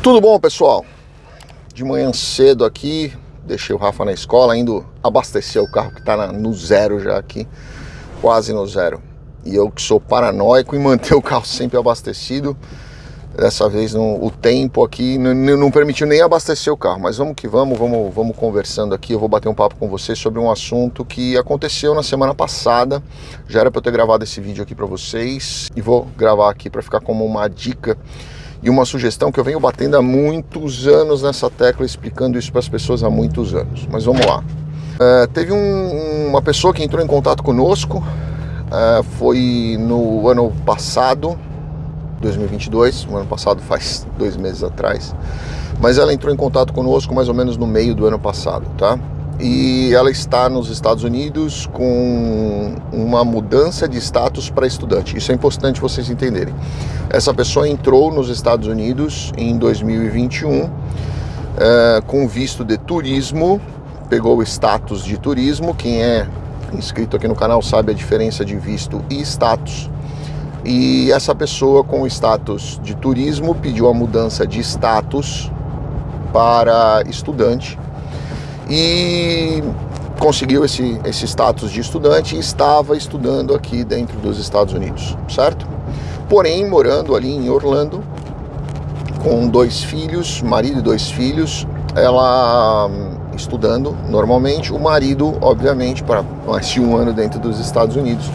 Tudo bom, pessoal? De manhã cedo aqui, deixei o Rafa na escola, indo abastecer o carro que está no zero já aqui, quase no zero. E eu que sou paranoico em manter o carro sempre abastecido, dessa vez no, o tempo aqui não, não, permitiu nem abastecer o carro, mas vamos que vamos, vamos, vamos conversando aqui. Eu vou bater um papo com vocês sobre um assunto que aconteceu na semana passada. Já era para eu ter gravado esse vídeo aqui para vocês e vou gravar aqui para ficar como uma dica e uma sugestão que eu venho batendo há muitos anos nessa tecla, explicando isso para as pessoas há muitos anos. Mas vamos lá. Uh, teve um, uma pessoa que entrou em contato conosco, uh, foi no ano passado, 2022, o ano passado faz dois meses atrás, mas ela entrou em contato conosco mais ou menos no meio do ano passado, tá? E ela está nos Estados Unidos com uma mudança de status para estudante. Isso é importante vocês entenderem. Essa pessoa entrou nos Estados Unidos em 2021 uh, eh, com visto de turismo, pegou o status de turismo. Quem é inscrito aqui no canal sabe a diferença de visto e status e essa pessoa com status de turismo pediu a mudança de status para estudante e conseguiu esse, esse status de estudante e estava estudando aqui dentro dos Estados Unidos, certo? Porém, morando ali em Orlando, com dois filhos, marido e dois filhos, ela estudando normalmente, o marido, obviamente, para mais de um ano dentro dos Estados Unidos,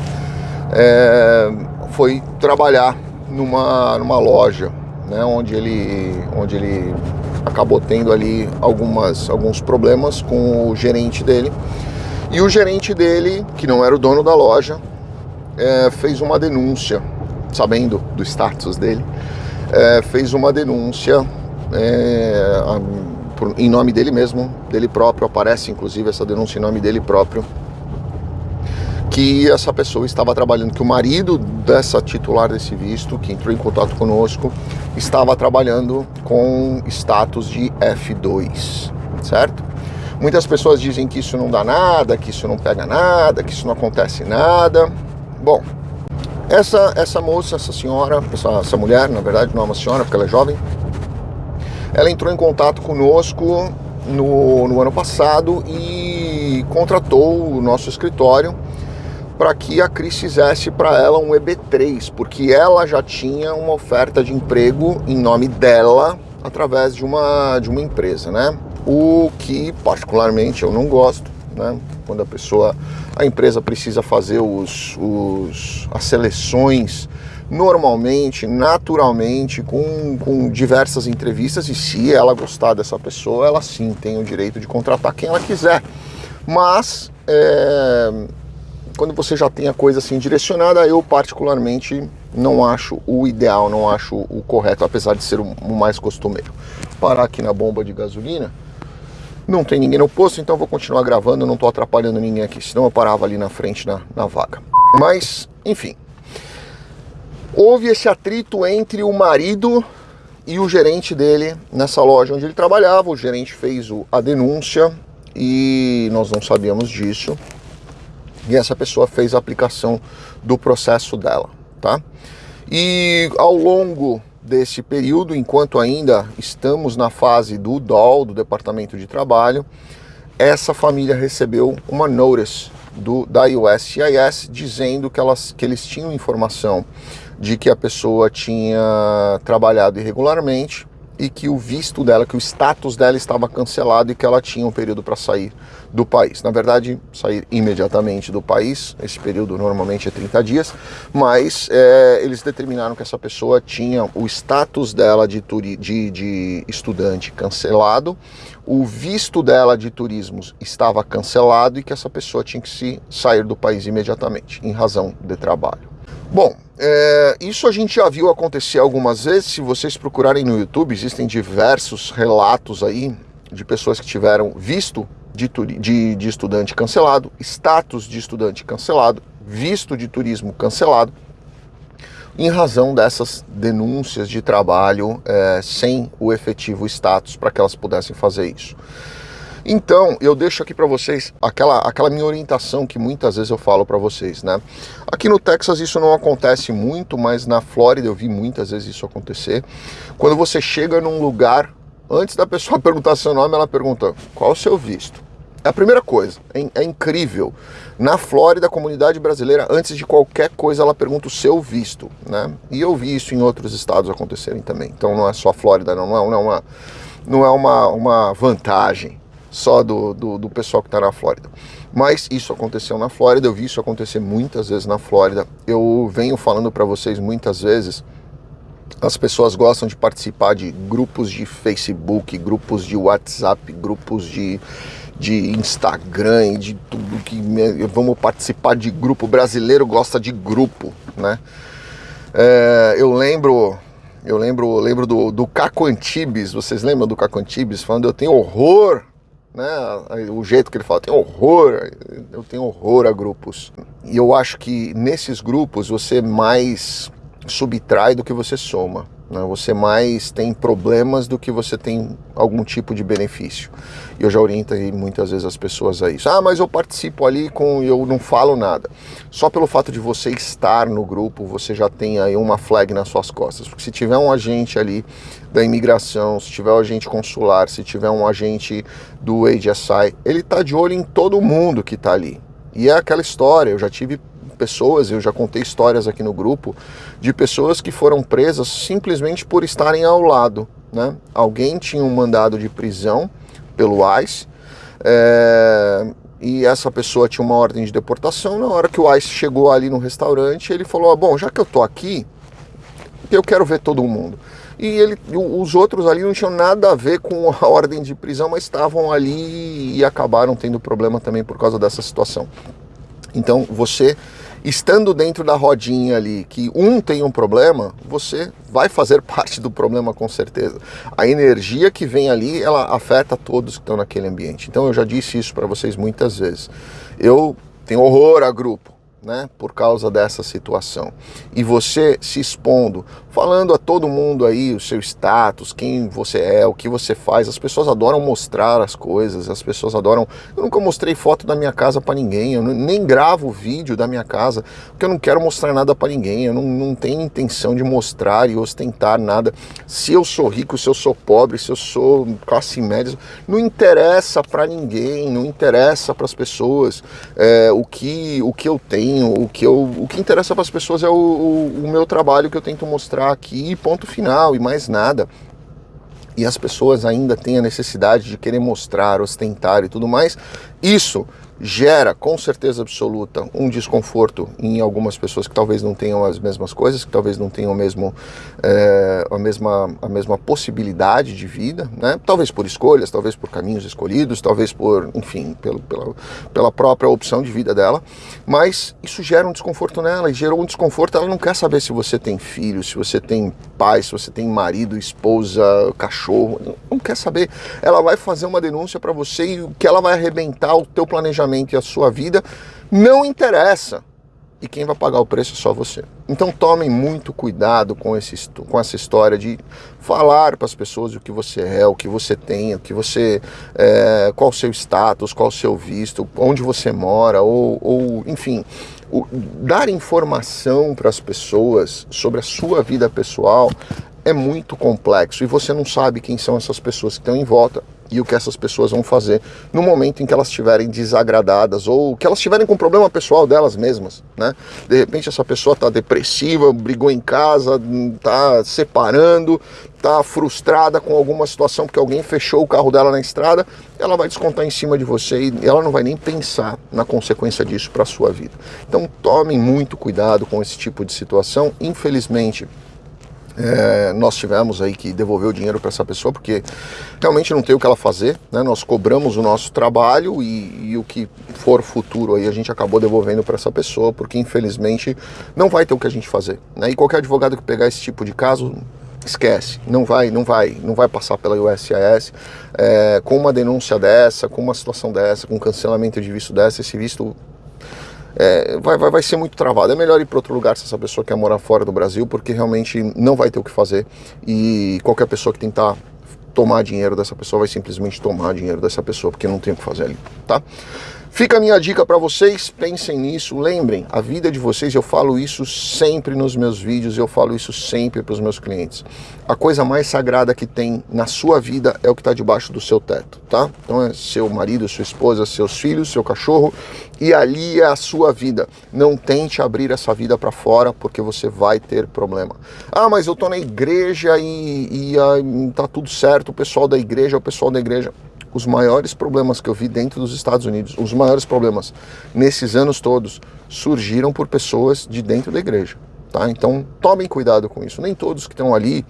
é, foi trabalhar numa, numa loja, né, onde, ele, onde ele acabou tendo ali algumas, alguns problemas com o gerente dele. E o gerente dele, que não era o dono da loja, é, fez uma denúncia, sabendo do status dele, é, fez uma denúncia é, a, em nome dele mesmo, dele próprio, aparece inclusive essa denúncia em nome dele próprio, que essa pessoa estava trabalhando, que o marido dessa titular desse visto, que entrou em contato conosco, estava trabalhando com status de F2, certo? Muitas pessoas dizem que isso não dá nada, que isso não pega nada, que isso não acontece nada. Bom, essa, essa moça, essa senhora, essa, essa mulher, na verdade não é uma senhora porque ela é jovem, ela entrou em contato conosco no, no ano passado e contratou o nosso escritório para que a Cris fizesse para ela um EB3, porque ela já tinha uma oferta de emprego em nome dela através de uma, de uma empresa, né? O que particularmente eu não gosto, né? Quando a pessoa, a empresa precisa fazer os, os, as seleções normalmente, naturalmente, com, com diversas entrevistas e se ela gostar dessa pessoa, ela sim tem o direito de contratar quem ela quiser. Mas é, quando você já tem a coisa assim direcionada, eu particularmente não acho o ideal, não acho o correto, apesar de ser o mais costumeiro. Parar aqui na bomba de gasolina, não tem ninguém no posto, então vou continuar gravando, não estou atrapalhando ninguém aqui, senão eu parava ali na frente na, na vaga. Mas, enfim, houve esse atrito entre o marido e o gerente dele nessa loja onde ele trabalhava. O gerente fez a denúncia e nós não sabíamos disso e essa pessoa fez a aplicação do processo dela, tá? E ao longo desse período, enquanto ainda estamos na fase do DOL, do Departamento de Trabalho, essa família recebeu uma notice do, da USCIS dizendo que, elas, que eles tinham informação de que a pessoa tinha trabalhado irregularmente e que o visto dela, que o status dela estava cancelado e que ela tinha um período para sair do país. Na verdade, sair imediatamente do país, esse período normalmente é 30 dias, mas é, eles determinaram que essa pessoa tinha o status dela de, de, de estudante cancelado, o visto dela de turismo estava cancelado e que essa pessoa tinha que se sair do país imediatamente, em razão de trabalho. Bom, é, isso a gente já viu acontecer algumas vezes. Se vocês procurarem no YouTube, existem diversos relatos aí de pessoas que tiveram visto de, de, de estudante cancelado, status de estudante cancelado, visto de turismo cancelado, em razão dessas denúncias de trabalho é, sem o efetivo status para que elas pudessem fazer isso. Então, eu deixo aqui para vocês aquela, aquela minha orientação que muitas vezes eu falo para vocês, né? Aqui no Texas isso não acontece muito, mas na Flórida eu vi muitas vezes isso acontecer. Quando você chega num lugar, antes da pessoa perguntar seu nome, ela pergunta: qual o seu visto? É a primeira coisa, é, é, incrível. Na Flórida, a comunidade brasileira, antes de qualquer coisa, ela pergunta o seu visto, né? E eu vi isso em outros estados acontecerem também. Então não é só a Flórida, não, não é, uma, não é uma, uma vantagem só do, do, do pessoal que está na Flórida. Mas isso aconteceu na Flórida, eu vi isso acontecer muitas vezes na Flórida. Eu venho falando para vocês muitas vezes as pessoas gostam de participar de grupos de Facebook, grupos de WhatsApp, grupos de, de Instagram, de tudo que vamos participar de grupo. O brasileiro gosta de grupo, né? É, eu lembro, eu lembro, lembro do, do Caco Antibes. Vocês lembram do Caco Antibes falando eu tenho horror né? O jeito que ele fala, tem horror, eu tenho horror a grupos. E eu acho que nesses grupos você mais subtrai do que você soma. Né? Você mais tem problemas do que você tem algum tipo de benefício. E eu já orientei muitas vezes as pessoas a isso. Ah, mas eu participo ali com eu não falo nada. Só pelo fato de você estar no grupo, você já tem aí uma flag nas suas costas. Porque se tiver um agente ali da imigração, se tiver um agente consular, se tiver um agente do HSI, ele está de olho em todo mundo que está ali. E é aquela história, eu já tive pessoas, eu já contei histórias aqui no grupo, de pessoas que foram presas simplesmente por estarem ao lado. Né? Alguém tinha um mandado de prisão pelo ICE, é, e essa pessoa tinha uma ordem de deportação. Na hora que o ICE chegou ali no restaurante, ele falou: ah, Bom, já que eu tô aqui, eu quero ver todo mundo. E ele, os outros ali não tinham nada a ver com a ordem de prisão, mas estavam ali e acabaram tendo problema também por causa dessa situação. Então você estando dentro da rodinha ali, que um tem um problema, você vai fazer parte do problema com certeza. A energia que vem ali, ela afeta todos que estão naquele ambiente. Então eu já disse isso para vocês muitas vezes. Eu tenho horror a grupo né, por causa dessa situação. E você se expondo, falando a todo mundo aí o seu status, quem você é, o que você faz. As pessoas adoram mostrar as coisas, as pessoas adoram. Eu nunca mostrei foto da minha casa para ninguém, eu nem gravo vídeo da minha casa, porque eu não quero mostrar nada para ninguém, eu não, não tenho intenção de mostrar e ostentar nada. Se eu sou rico, se eu sou pobre, se eu sou classe média, não interessa para ninguém, não interessa para as pessoas é, o, que, o que eu tenho o que, eu, o que interessa para as pessoas é o, o, o meu trabalho que eu tento mostrar aqui, ponto final, e mais nada. E as pessoas ainda têm a necessidade de querer mostrar, ostentar e tudo mais, isso gera com certeza absoluta um desconforto em algumas pessoas que talvez não tenham as mesmas coisas, que talvez não tenham mesmo, é, a, mesma, a mesma possibilidade de vida, né? talvez por escolhas, talvez por caminhos escolhidos, talvez por, enfim, pelo, pela, pela própria opção de vida dela, mas isso gera um desconforto nela e gerou um desconforto, ela não quer saber se você tem filho, se você tem pai, se você tem marido, esposa, cachorro, não quer saber. Ela vai fazer uma denúncia para você e que ela vai arrebentar o teu planejamento e a sua vida, não interessa. E quem vai pagar o preço é só você. Então tomem muito cuidado com, esse, com essa história de falar para as pessoas o que você é, o que você tem, o que você. É, qual o seu status, qual o seu visto, onde você mora, ou, ou enfim. O, dar informação para as pessoas sobre a sua vida pessoal é muito complexo e você não sabe quem são essas pessoas que estão em volta e o que essas pessoas vão fazer no momento em que elas estiverem desagradadas ou que elas estiverem com problema pessoal delas mesmas, né? De repente essa pessoa está depressiva, brigou em casa, está separando, está frustrada com alguma situação porque alguém fechou o carro dela na estrada, ela vai descontar em cima de você e ela não vai nem pensar na consequência disso para a sua vida. Então tomem muito cuidado com esse tipo de situação. Infelizmente, é, nós tivemos aí que devolver o dinheiro para essa pessoa porque realmente não tem o que ela fazer, né? Nós cobramos o nosso trabalho e, e o que for futuro aí a gente acabou devolvendo para essa pessoa porque infelizmente não vai ter o que a gente fazer, né? E qualquer advogado que pegar esse tipo de caso esquece, não vai, não vai, não vai passar pela USIS é, com uma denúncia dessa, com uma situação dessa, com cancelamento de visto dessa, esse visto é, vai, vai, vai ser muito travado. É melhor ir para outro lugar se essa pessoa quer morar fora do Brasil, porque realmente não vai ter o que fazer. E qualquer pessoa que tentar tomar dinheiro dessa pessoa, vai simplesmente tomar dinheiro dessa pessoa, porque não tem o que fazer ali, tá? Fica a minha dica para vocês, pensem nisso, lembrem, a vida de vocês, eu falo isso sempre nos meus vídeos, eu falo isso sempre para os meus clientes. A coisa mais sagrada que tem na sua vida é o que está debaixo do seu teto, tá? Então é seu marido, sua esposa, seus filhos, seu cachorro, e ali é a sua vida. Não tente abrir essa vida para fora, porque você vai ter problema. Ah, mas eu tô na igreja e, e ah, tá tudo certo, o pessoal da igreja, o pessoal da igreja os maiores problemas que eu vi dentro dos Estados Unidos, os maiores problemas nesses anos todos, surgiram por pessoas de dentro da igreja. Tá? Então tomem cuidado com isso. Nem todos que estão ali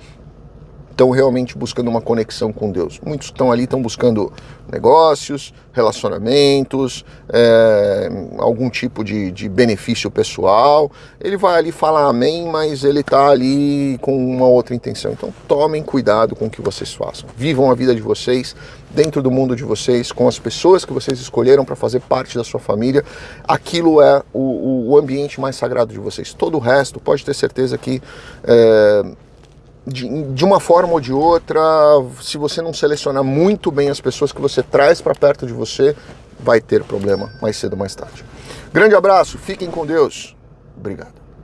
estão realmente buscando uma conexão com Deus. Muitos estão ali estão buscando negócios, relacionamentos, é, algum tipo de, de, benefício pessoal. Ele vai ali falar amém, mas ele está ali com uma outra intenção. Então tomem cuidado com o que vocês façam. Vivam a vida de vocês dentro do mundo de vocês, com as pessoas que vocês escolheram para fazer parte da sua família. Aquilo é o, o, ambiente mais sagrado de vocês. Todo o resto, pode ter certeza que é, de, de, uma forma ou de outra, se você não selecionar muito bem as pessoas que você traz para perto de você, vai ter problema mais cedo ou mais tarde. Grande abraço, fiquem com Deus. Obrigado.